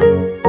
Música